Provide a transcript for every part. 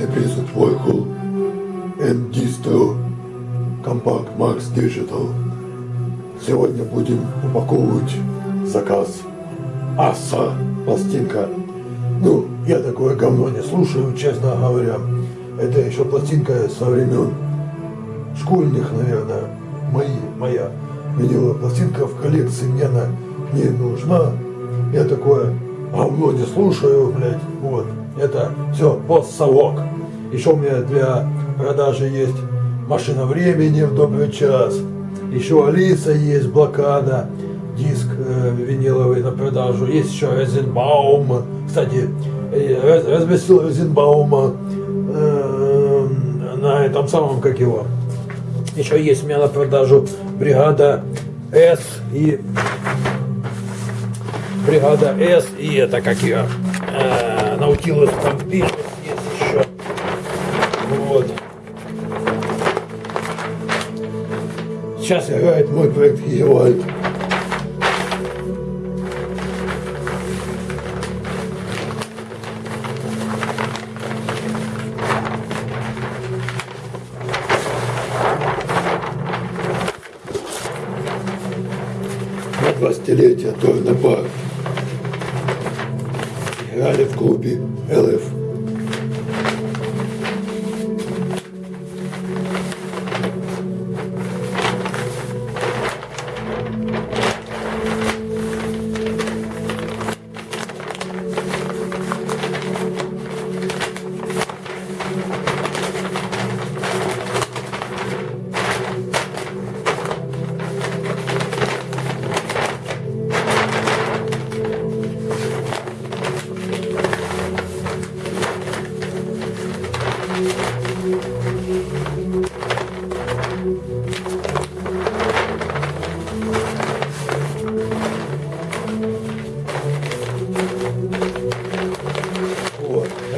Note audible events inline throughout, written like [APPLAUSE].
Для писать Войхол. And Distro. Компакт Max Digital. Сегодня будем упаковывать заказ Аса пластинка. Ну, я такое говно не слушаю, честно говоря. Это еще пластинка со времен школьных, наверное, мои, моя виниловая пластинка в коллекции мне она не нужна. Я такое говно не слушаю, блядь, вот. Это все постсовок. Еще у меня для продажи есть машина времени в добрый час. Еще Алиса есть, блокада, диск э, виниловый на продажу. Есть еще Розенбаум. Кстати, э, раз, разместил Розенбаума э, на этом самом, как его. Еще есть у меня на продажу бригада С и бригада С и это как ее э, Наутилус Помпишес есть еще. Вот. Сейчас играет мой проект Хизевальд. На 20-летие Торна Бар. Играли в клубе ЛФ.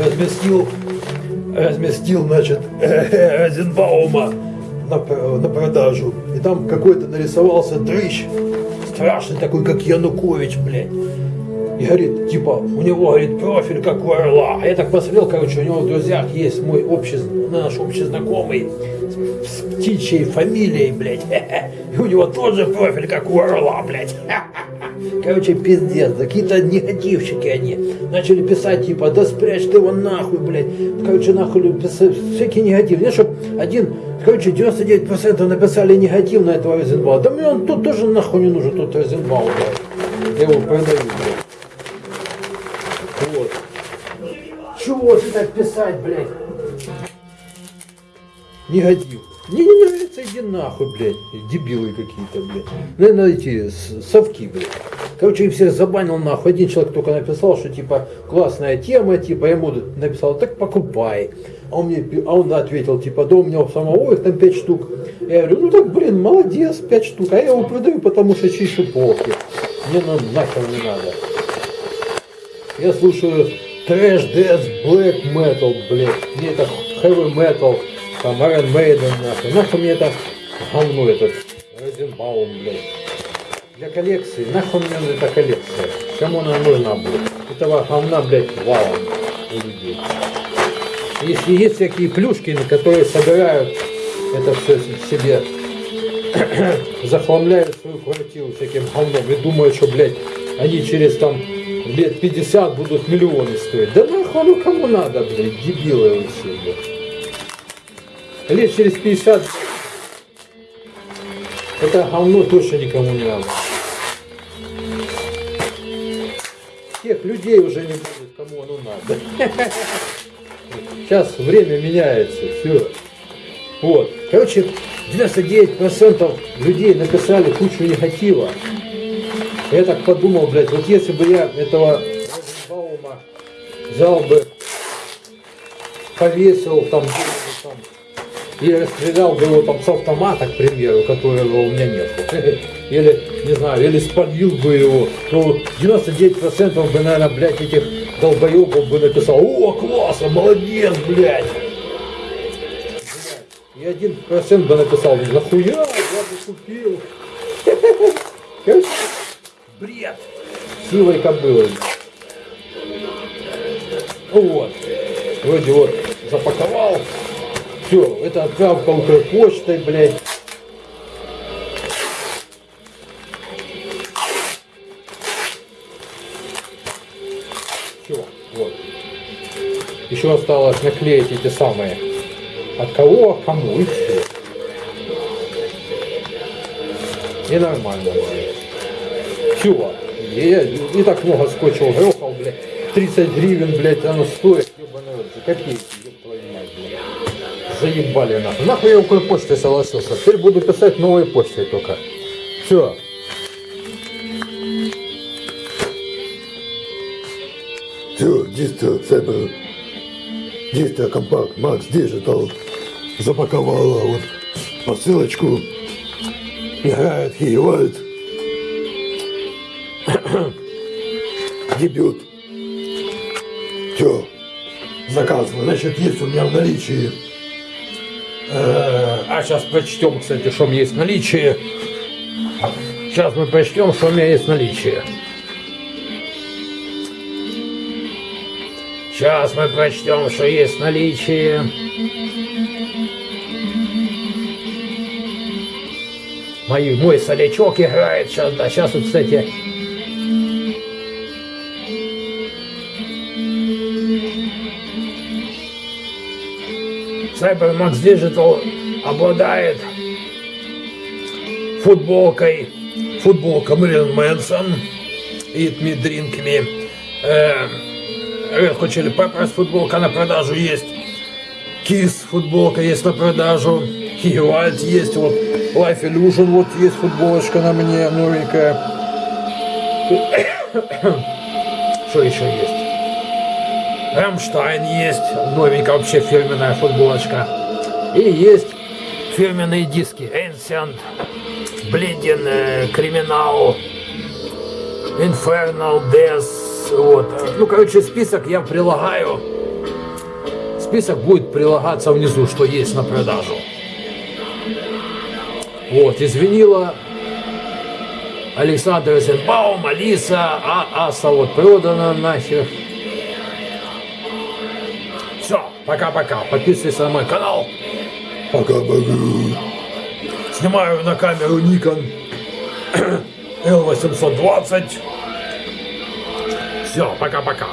Разместил, разместил, значит, [LAUGHS] Розенбаума на, на продажу. И там какой-то нарисовался дрыщ, страшный такой, как Янукович, блядь. И говорит, типа, у него, говорит, профиль как у орла. А я так посмотрел, короче, у него в друзьях есть мой общий, наш общий знакомый с, с птичьей фамилией, блядь. [LAUGHS] И у него тоже профиль как у орла, блядь. [LAUGHS] Короче, пиздец, какие-то негативщики они. Начали писать, типа, да спрячь ты его нахуй, блядь. Короче, нахуй писать, всякий негатив. Нет, чтоб один, короче, 99% написали негатив на этого Розенбаума. Да мне он тут тоже нахуй не нужен, тот Розенбаум, блядь. Я его продаю, блядь. Вот. Чего ты так писать, блядь? Негатив. Мне не нравится, иди нахуй, блядь. Дебилы какие-то, блядь. Наверное, эти совки, блядь. Короче, их всех забанил нахуй. Один человек только написал, что типа классная тема, типа я ему написал, так покупай. А он мне, а он ответил, типа, да у меня у самого их там 5 штук. Я говорю, ну так, блин, молодец, 5 штук. А я его продаю, потому что чищу полки. Мне на нахер не надо. Я слушаю трэш, дэс, блэк метал, блядь. Мне это heavy metal, там Iron Maiden, нахуй. Нахуй мне это говно этот Розенбаум, блядь. Для коллекции, нахуй мне эта коллекция. Кому она нужна будет? Этого говна, блядь, валом у людей. Если есть всякие плюшки, которые собирают это все себе, [CLEARS THROAT] захламляют свою квартиру всяким говном и думают, что, блядь, они через там лет 50 будут миллионы стоить. Да нахуй ну кому надо, блядь, дебилы вы все, блядь. Лет через 50 это говно точно никому не надо. Тех людей уже не будет, кому оно надо. Сейчас время меняется, все. Вот. Короче, 99% людей написали кучу негатива. Я так подумал, блядь, вот если бы я этого Розенбаума взял бы, повесил там, там и расстрелял бы его там с автомата, к примеру, которого у меня нет. [LAUGHS] Или, не знаю, или спалил бы его, то 99% бы, наверное, блядь, этих долбоебов бы написал, о, классно, молодец, блядь. И один процент бы написал, нахуя, я бы купил. [LAUGHS] Бред. Силой кобылы. Вот. Вроде вот запаковал. Все, это отправка Укрпочтой, блядь. Все, вот. Еще осталось наклеить эти самые. От кого, к кому и все. И нормально. Все. Я не так много скотча грохал, блядь. 30 гривен, блядь, оно стоит. Ебаный копейки, Заебали нахуй. Нахуй я укр почтой согласился. Теперь буду писать новой почтой только. Все. Все, в себе дійсно компакт Макс Digital запаковала вот посылочку. Играет Хиевальд. [COUGHS] Дебют. Все, заказано. Значит, есть у меня в наличии А сейчас прочтем, кстати, что у меня есть в наличии. Сейчас мы прочтем, что у меня есть в наличии. Сейчас мы прочтем, что есть в наличии. Мой, мой солячок играет сейчас, да, сейчас вот, кстати, Cybermax Digital обладает футболкой, футболка Мэрилин Мэнсон, Eat Me, Drink Me, э, Red Hot Chili Peppers футболка на продажу есть, Kiss футболка есть на продажу, Wild есть, вот Life Illusion вот есть футболочка на мне новенькая. Что [COUGHS] еще есть? Рамштайн есть, новенькая вообще фирменная футболочка. И есть фирменные диски. Ancient, Bleeding, э, Criminal, Infernal, Death. Вот. Ну, короче, список я прилагаю. Список будет прилагаться внизу, что есть на продажу. Вот, из винила Александр Розенбаум, Алиса, а Аса вот продана нахер. Пока-пока. Подписывайся на мой канал. пока-пока. Снимаю на камеру Nikon L820. Все, пока-пока.